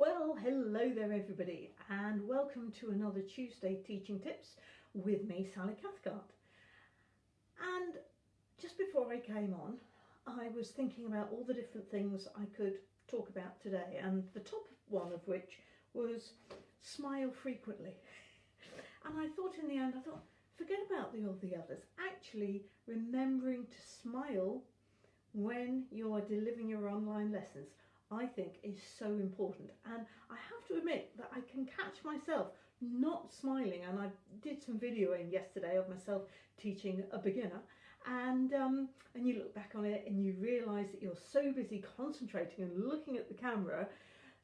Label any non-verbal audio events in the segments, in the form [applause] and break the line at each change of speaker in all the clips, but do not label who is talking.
Well, hello there everybody and welcome to another Tuesday Teaching Tips with me, Sally Cathcart. And just before I came on, I was thinking about all the different things I could talk about today and the top one of which was smile frequently. [laughs] And I thought in the end, I thought, forget about the, all the others. Actually, remembering to smile when you are delivering your online lessons. I think is so important. And I have to admit that I can catch myself not smiling. And I did some videoing yesterday of myself teaching a beginner. And um, and you look back on it and you realise that you're so busy concentrating and looking at the camera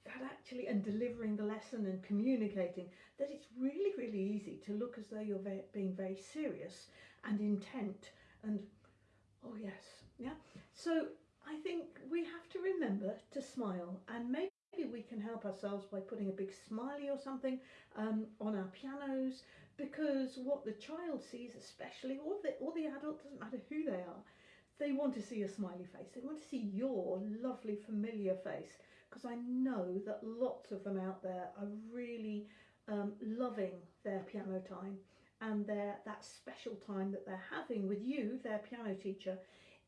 that actually and delivering the lesson and communicating that it's really really easy to look as though you're very, being very serious and intent and oh yes yeah so I think we have to remember to smile and maybe we can help ourselves by putting a big smiley or something um, on our pianos because what the child sees especially or the, or the adult doesn't matter who they are they want to see a smiley face. They want to see your lovely familiar face because I know that lots of them out there are really um, loving their piano time and their that special time that they're having with you their piano teacher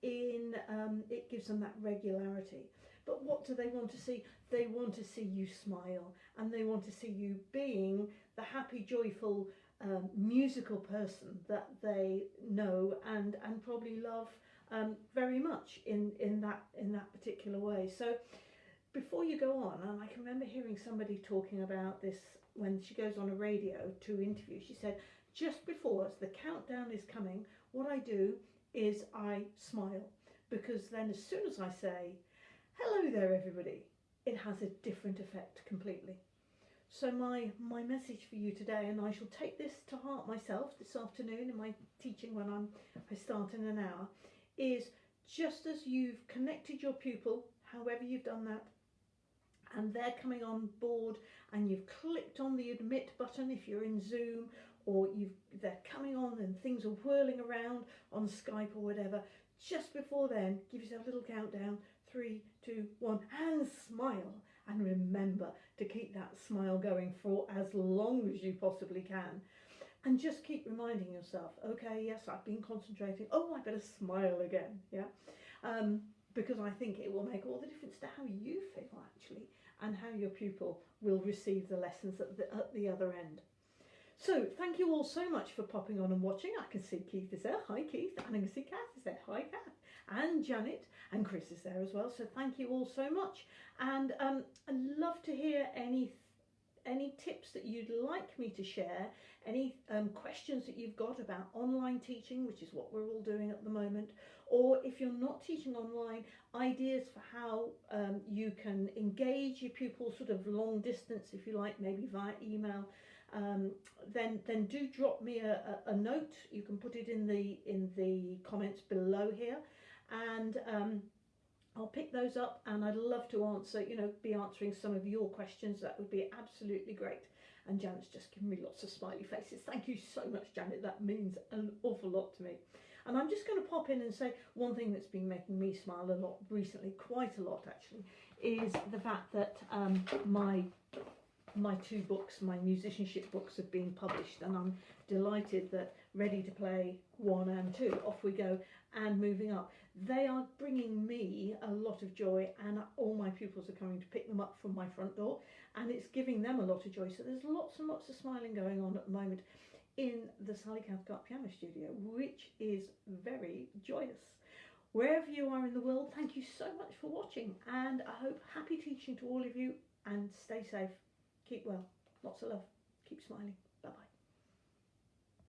in um, it gives them that regularity. But what do they want to see? They want to see you smile and they want to see you being the happy joyful um, musical person that they know and and probably love um, very much in in that in that particular way. So before you go on and I can remember hearing somebody talking about this when she goes on a radio to interview she said just before the countdown is coming. What I do is I smile because then as soon as I say, hello there everybody, it has a different effect completely. So my, my message for you today, and I shall take this to heart myself this afternoon in my teaching when I'm, I start in an hour, is just as you've connected your pupil, however you've done that, and they're coming on board and you've clicked on the admit button if you're in Zoom or they're coming on and things are whirling around on Skype or whatever, just before then, give yourself a little countdown, three, two, one, and smile. And remember to keep that smile going for as long as you possibly can. And just keep reminding yourself, okay, yes, I've been concentrating. Oh, I better smile again, yeah? Um, because I think it will make all the difference to how you feel, actually, and how your pupil will receive the lessons at the, at the other end. So thank you all so much for popping on and watching. I can see Keith is there. Hi Keith. And I can see Kath is there. Hi Kath. And Janet and Chris is there as well. So thank you all so much. And um, I'd love to hear any any tips that you'd like me to share, any um, questions that you've got about online teaching, which is what we're all doing at the moment, or if you're not teaching online, ideas for how um, you can engage your pupils sort of long distance, if you like, maybe via email, um, then then do drop me a, a, note. You can put it in the in the comments below here, and um, I'll pick those up. And I'd love to answer, you know, be answering some of your questions. That would be absolutely great. And Janet's just given me lots of smiley faces. Thank you so much, Janet. That means an awful lot to me. And I'm just going to pop in and say one thing that's been making me smile a lot recently, quite a lot actually, is the fact that um, my my two books, my musicianship books have been published and I'm delighted that Ready to Play 1 and 2, off we go, and moving up. They are bringing me a lot of joy and all my pupils are coming to pick them up from my front door and it's giving them a lot of joy. So there's lots and lots of smiling going on at the moment in the Sally Cathcart Piano Studio, which is very joyous. Wherever you are in the world, thank you so much for watching and I hope happy teaching to all of you and stay safe. Keep well. Lots of love. Keep smiling.